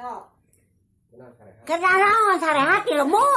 ก็กะดาษเราสารหัสเดี๋มั่